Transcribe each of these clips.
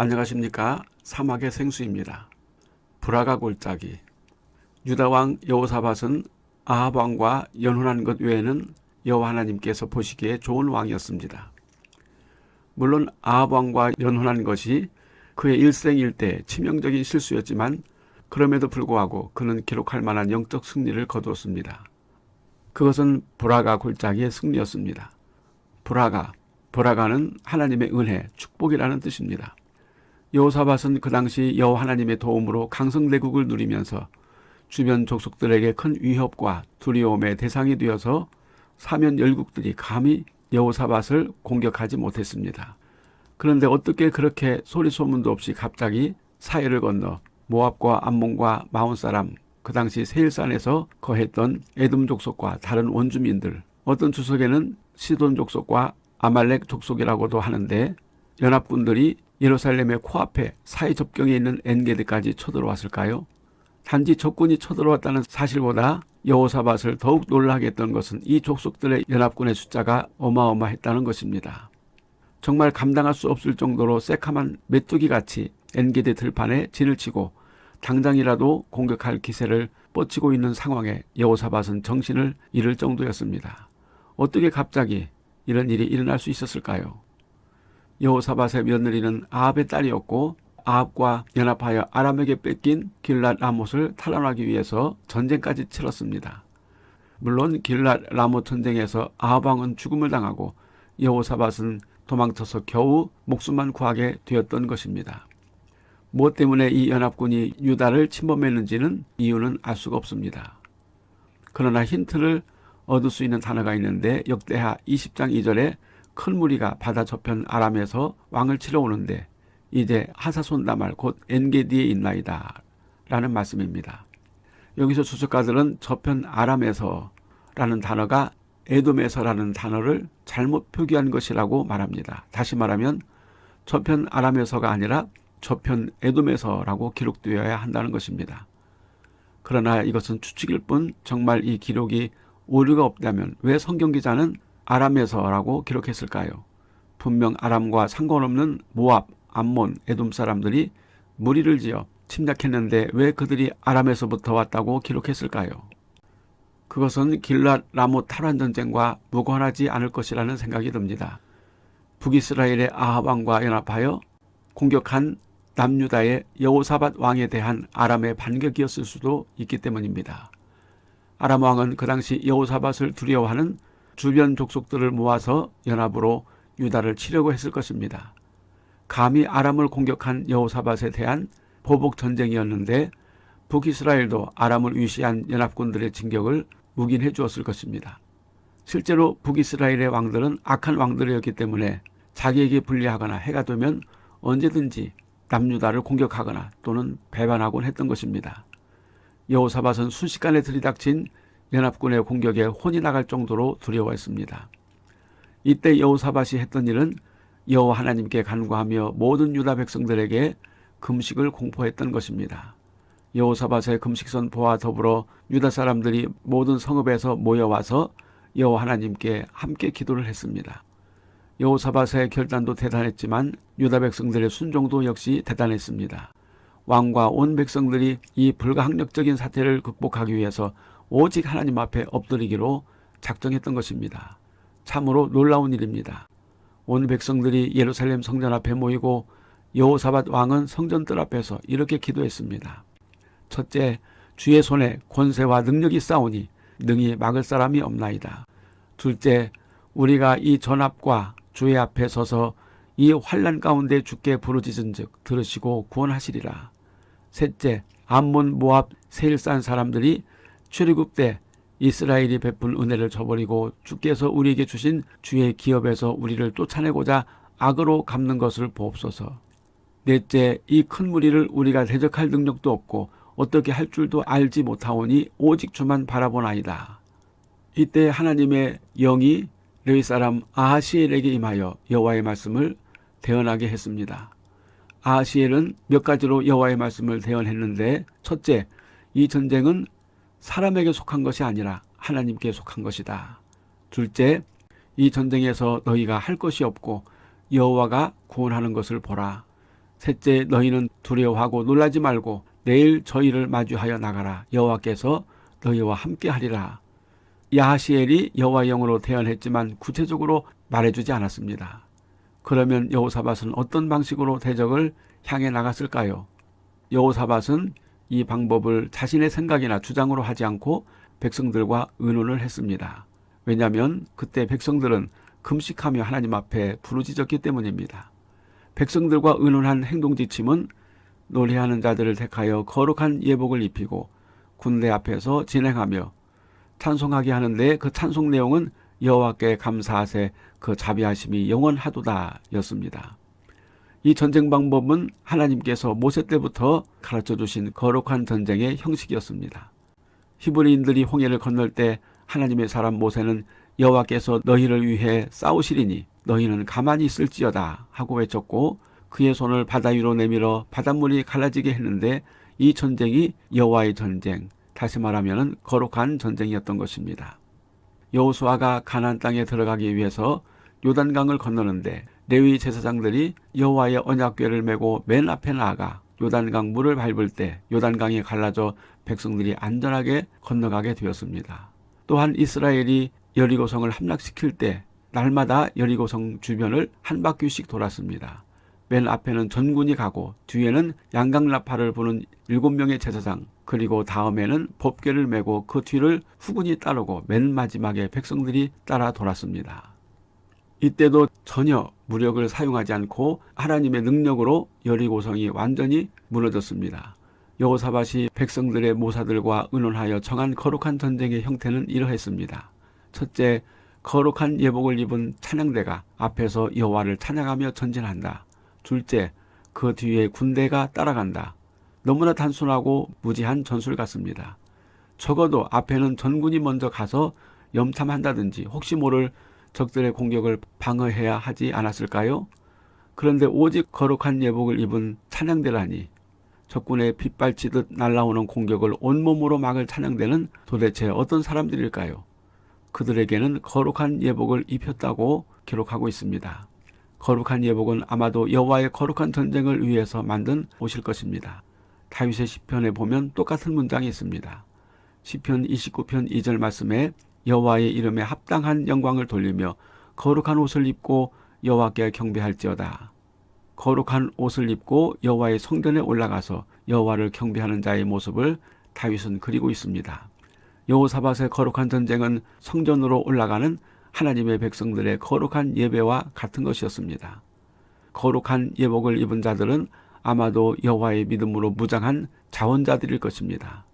안녕하십니까 사막의 생수입니다. 브라가 골짜기 유다왕 여호사밧은 아합 왕과 연혼한 것 외에는 여호와 하나님께서 보시기에 좋은 왕이었습니다. 물론 아합 왕과 연혼한 것이 그의 일생일대 치명적인 실수였지만 그럼에도 불구하고 그는 기록할 만한 영적 승리를 거두었습니다. 그것은 브라가 골짜기의 승리였습니다. 브라가, 브라가는 하나님의 은혜, 축복이라는 뜻입니다. 여호사밧은 그 당시 여호와 하나님의 도움으로 강성대국을 누리면서 주변 족속들에게 큰 위협과 두려움의 대상이 되어서 사면 열국들이 감히 여호사밧을 공격하지 못했습니다. 그런데 어떻게 그렇게 소리 소문도 없이 갑자기 사해를 건너 모압과 암몬과 마온 사람 그 당시 세일산에서 거했던 에돔 족속과 다른 원주민들 어떤 주석에는 시돈 족속과 아말렉 족속이라고도 하는데 연합군들이 예루살렘의 코앞에 사해 접경에 있는 엔게디까지 쳐들어왔을까요? 단지 적군이 쳐들어왔다는 사실보다 여호사밧을 더욱 놀라게 했던 것은 이 족속들의 연합군의 숫자가 어마어마했다는 것입니다. 정말 감당할 수 없을 정도로 새카만 메뚜기같이 엔게디 들판에 진을 치고 당장이라도 공격할 기세를 뻗치고 있는 상황에 여호사밧은 정신을 잃을 정도였습니다. 어떻게 갑자기 이런 일이 일어날 수 있었을까요? 여호사밧의 며느리는 아합의 딸이었고 아합과 연합하여 아람에게 뺏긴 길랏 라못을 탈환하기 위해서 전쟁까지 치렀습니다. 물론 길랏 라못 전쟁에서 아합 왕은 죽음을 당하고 여호사밧은 도망쳐서 겨우 목숨만 구하게 되었던 것입니다. 무엇 때문에 이 연합군이 유다를 침범했는지는 이유는 알 수가 없습니다. 그러나 힌트를 얻을 수 있는 단어가 있는데 역대하 20장 2절에 큰 무리가 바다 저편 아람에서 왕을 치러 오는데 이제 하사손 다말 곧 엔게디에 있나이다 라는 말씀입니다. 여기서 주석가들은 저편 아람에서 라는 단어가 에돔에서 라는 단어를 잘못 표기한 것이라고 말합니다. 다시 말하면 저편 아람에서가 아니라 저편 에돔에서라고 기록되어야 한다는 것입니다. 그러나 이것은 추측일 뿐 정말 이 기록이 오류가 없다면 왜 성경 기자는 아람에서라고 기록했을까요? 분명 아람과 상관없는 모압, 암몬, 에돔 사람들이 무리를 지어 침략했는데 왜 그들이 아람에서부터 왔다고 기록했을까요? 그것은 길랏 라모 탈환 전쟁과 무관하지 않을 것이라는 생각이 듭니다. 북이스라엘의 아합 왕과 연합하여 공격한 남유다의 여호사밧 왕에 대한 아람의 반격이었을 수도 있기 때문입니다. 아람 왕은 그 당시 여호사밧을 두려워하는 주변 족속들을 모아서 연합으로 유다를 치려고 했을 것입니다. 감히 아람을 공격한 여호사밧에 대한 보복 전쟁이었는데 북이스라엘도 아람을 위시한 연합군들의 진격을 묵인해 주었을 것입니다. 실제로 북이스라엘의 왕들은 악한 왕들이었기 때문에 자기에게 불리하거나 해가 되면 언제든지 남유다를 공격하거나 또는 배반하곤 했던 것입니다. 여호사밧은 순식간에 들이닥친 연합군의 공격에 혼이 나갈 정도로 두려워했습니다. 이때 여호사밧이 했던 일은 여호와 하나님께 간구하며 모든 유다 백성들에게 금식을 공포했던 것입니다. 여호사밧의 금식 선포와 더불어 유다 사람들이 모든 성읍에서 모여와서 여호와 하나님께 함께 기도를 했습니다. 여호사밧의 결단도 대단했지만 유다 백성들의 순종도 역시 대단했습니다. 왕과 온 백성들이 이 불가항력적인 사태를 극복하기 위해서 오직 하나님 앞에 엎드리기로 작정했던 것입니다. 참으로 놀라운 일입니다. 온 백성들이 예루살렘 성전 앞에 모이고 여호사밧 왕은 성전뜰 앞에서 이렇게 기도했습니다. 첫째, 주의 손에 권세와 능력이 싸우니 능히 막을 사람이 없나이다. 둘째, 우리가 이 전합과 주의 앞에 서서 이 환란 가운데 주께 부르짖은즉 들으시고 구원하시리라. 셋째, 암몬 모압 세일산 사람들이 출애굽 때 이스라엘이 베푼 은혜를 저버리고 주께서 우리에게 주신 주의 기업에서 우리를 쫓아내고자 악으로 갚는 것을 보옵소서. 넷째, 이 큰 무리를 우리가 대적할 능력도 없고 어떻게 할 줄도 알지 못하오니 오직 주만 바라보나이다. 이때 하나님의 영이 레위 사람 아하시엘에게 임하여 여호와의 말씀을 대언하게 했습니다. 아하시엘은 몇 가지로 여호와의 말씀을 대언했는데 첫째, 이 전쟁은 사람에게 속한 것이 아니라 하나님께 속한 것이다. 둘째, 이 전쟁에서 너희가 할 것이 없고 여호와가 구원하는 것을 보라. 셋째 너희는 두려워하고 놀라지 말고 내일 저희를 마주하여 나가라 여호와께서 너희와 함께하리라. 야하시엘이 여호와 영으로 대언했지만 구체적으로 말해주지 않았습니다. 그러면 여호사밧은 어떤 방식으로 대적을 향해 나갔을까요? 여호사밧은 이 방법을 자신의 생각이나 주장으로 하지 않고 백성들과 의논을 했습니다. 왜냐하면 그때 백성들은 금식하며 하나님 앞에 부르짖었기 때문입니다. 백성들과 의논한 행동지침은 노래하는 자들을 택하여 거룩한 예복을 입히고 군대 앞에서 진행하며 찬송하게 하는데 그 찬송 내용은 여호와께 감사하세 그 자비하심이 영원하도다 였습니다. 이 전쟁 방법은 하나님께서 모세 때부터 가르쳐 주신 거룩한 전쟁의 형식이었습니다. 히브리인들이 홍해를 건널 때 하나님의 사람 모세는 여호와께서 너희를 위해 싸우시리니 너희는 가만히 있을지어다 하고 외쳤고 그의 손을 바다 위로 내밀어 바닷물이 갈라지게 했는데 이 전쟁이 여호와의 전쟁, 다시 말하면 거룩한 전쟁이었던 것입니다. 여호수아가 가나안 땅에 들어가기 위해서 요단강을 건너는데 레위 제사장들이 여호와의 언약궤를 메고 맨 앞에 나아가 요단강 물을 밟을 때 요단강이 갈라져 백성들이 안전하게 건너가게 되었습니다. 또한 이스라엘이 여리고성을 함락시킬 때 날마다 여리고성 주변을 한 바퀴씩 돌았습니다. 맨 앞에는 전군이 가고 뒤에는 양강나팔을 부는 일곱 명의 제사장 그리고 다음에는 법궤를 메고 그 뒤를 후군이 따르고 맨 마지막에 백성들이 따라 돌았습니다. 이때도 전혀 무력을 사용하지 않고 하나님의 능력으로 여리고성이 완전히 무너졌습니다. 여호사밭이 백성들의 모사들과 의논하여 정한 거룩한 전쟁의 형태는 이러했습니다. 첫째, 거룩한 예복을 입은 찬양대가 앞에서 여호와를 찬양하며 전진한다. 둘째, 그 뒤에 군대가 따라간다. 너무나 단순하고 무지한 전술 같습니다. 적어도 앞에는 전군이 먼저 가서 염탐한다든지 혹시 모를 적들의 공격을 방어해야 하지 않았을까요? 그런데 오직 거룩한 예복을 입은 찬양대라니 적군의 빗발치듯 날라오는 공격을 온몸으로 막을 찬양대는 도대체 어떤 사람들일까요? 그들에게는 거룩한 예복을 입혔다고 기록하고 있습니다. 거룩한 예복은 아마도 여호와의 거룩한 전쟁을 위해서 만든 옷일 것입니다. 다윗의 시편에 보면 똑같은 문장이 있습니다. 시편 29편 2절 말씀에 여호와의 이름에 합당한 영광을 돌리며 거룩한 옷을 입고 여호와께 경배할지어다. 거룩한 옷을 입고 여호와의 성전에 올라가서 여호와를 경배하는 자의 모습을 다윗은 그리고 있습니다. 여호사밧의 거룩한 전쟁은 성전으로 올라가는 하나님의 백성들의 거룩한 예배와 같은 것이었습니다. 거룩한 예복을 입은 자들은 아마도 여호와의 믿음으로 무장한 자원자들일 것입니다.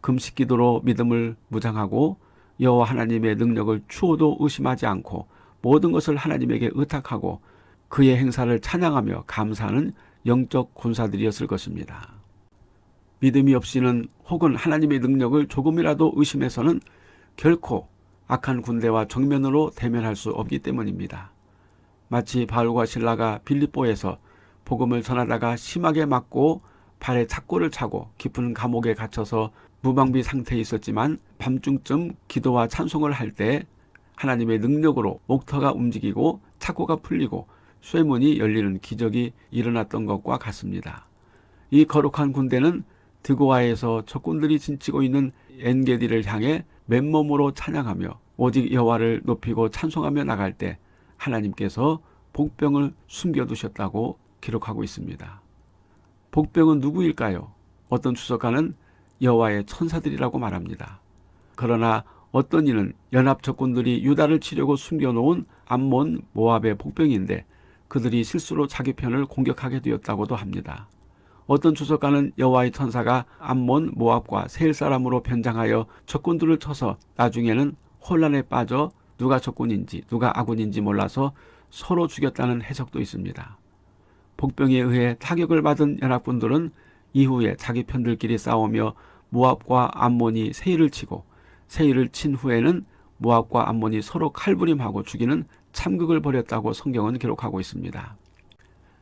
금식 기도로 믿음을 무장하고 여호와 하나님의 능력을 추호도 의심하지 않고 모든 것을 하나님에게 의탁하고 그의 행사를 찬양하며 감사하는 영적 군사들이었을 것입니다. 믿음이 없이는 혹은 하나님의 능력을 조금이라도 의심해서는 결코 악한 군대와 정면으로 대면할 수 없기 때문입니다. 마치 바울과 신라가 빌립보에서 복음을 전하다가 심하게 맞고 발에 착고를 차고 깊은 감옥에 갇혀서 무방비 상태에 있었지만 밤중쯤 기도와 찬송을 할 때 하나님의 능력으로 목터가 움직이고 착고가 풀리고 쇠문이 열리는 기적이 일어났던 것과 같습니다. 이 거룩한 군대는 드고아에서 적군들이 진치고 있는 엔게디를 향해 맨몸으로 찬양하며 오직 여호와를 높이고 찬송하며 나갈 때 하나님께서 복병을 숨겨두셨다고 기록하고 있습니다. 복병은 누구일까요? 어떤 추석가는 여호와의 천사들이라고 말합니다. 그러나 어떤 이는 연합 적군들이 유다를 치려고 숨겨놓은 암몬 모압의 복병인데 그들이 실수로 자기 편을 공격하게 되었다고도 합니다. 어떤 주석가는 여호와의 천사가 암몬 모압과 세일 사람으로 변장하여 적군들을 쳐서 나중에는 혼란에 빠져 누가 적군인지 누가 아군인지 몰라서 서로 죽였다는 해석도 있습니다. 복병에 의해 타격을 받은 연합군들은 이후에 자기 편들끼리 싸우며 모압과 암몬이 세일을 치고 세일을 친 후에는 모압과 암몬이 서로 칼부림하고 죽이는 참극을 벌였다고 성경은 기록하고 있습니다.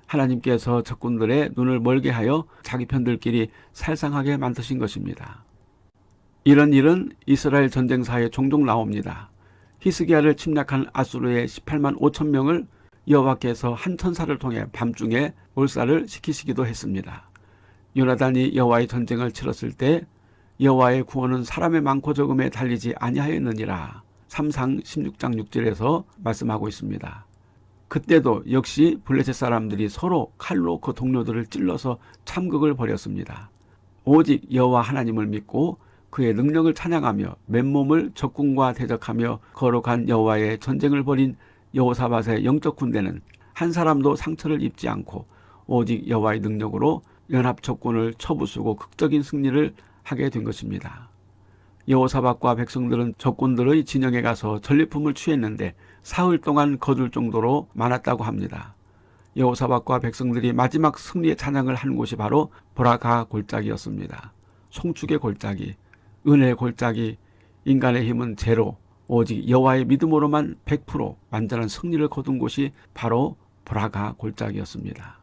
하나님께서 적군들의 눈을 멀게 하여 자기 편들끼리 살상하게 만드신 것입니다. 이런 일은 이스라엘 전쟁사에 종종 나옵니다. 히스기야를 침략한 아수르의 18만 5천 명을 여호와께서 한 천사를 통해 밤중에 몰살을 시키시기도 했습니다. 요나단이 여호와의 전쟁을 치렀을 때 여호와의 구원은 사람의 많고 적음에 달리지 아니하였느니라. 3상 16장 6절에서 말씀하고 있습니다. 그때도 역시 블레셋 사람들이 서로 칼로 그 동료들을 찔러서 참극을 벌였습니다. 오직 여호와 하나님을 믿고 그의 능력을 찬양하며 맨몸을 적군과 대적하며 거룩한 여호와의 전쟁을 벌인 여호사밧의 영적 군대는 한 사람도 상처를 입지 않고 오직 여호와의 능력으로 연합 적군을 쳐부수고 극적인 승리를 하게 된 것입니다. 여호사밧과 백성들은 적군들의 진영에 가서 전리품을 취했는데 사흘 동안 거둘 정도로 많았다고 합니다. 여호사밧과 백성들이 마지막 승리의 찬양을 한 곳이 바로 보라가 골짜기였습니다. 송축의 골짜기, 은혜의 골짜기, 인간의 힘은 제로, 오직 여호와의 믿음으로만 100% 완전한 승리를 거둔 곳이 바로 보라가 골짜기였습니다.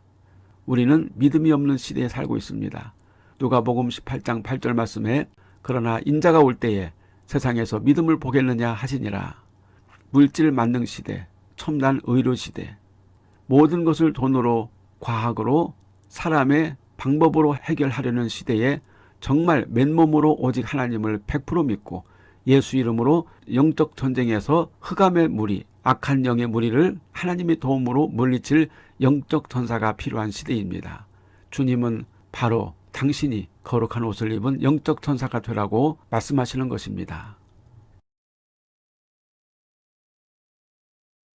우리는 믿음이 없는 시대에 살고 있습니다. 누가복음 18장 8절 말씀에 그러나 인자가 올 때에 세상에서 믿음을 보겠느냐 하시니라. 물질 만능 시대, 첨단 의료 시대, 모든 것을 돈으로, 과학으로, 사람의 방법으로 해결하려는 시대에 정말 맨몸으로 오직 하나님을 100% 믿고 예수 이름으로 영적 전쟁에서 흑암의 무리, 악한 영의 무리를 하나님의 도움으로 물리칠 영적 전사가 필요한 시대입니다. 주님은 바로 당신이 거룩한 옷을 입은 영적 천사가 되라고 말씀하시는 것입니다.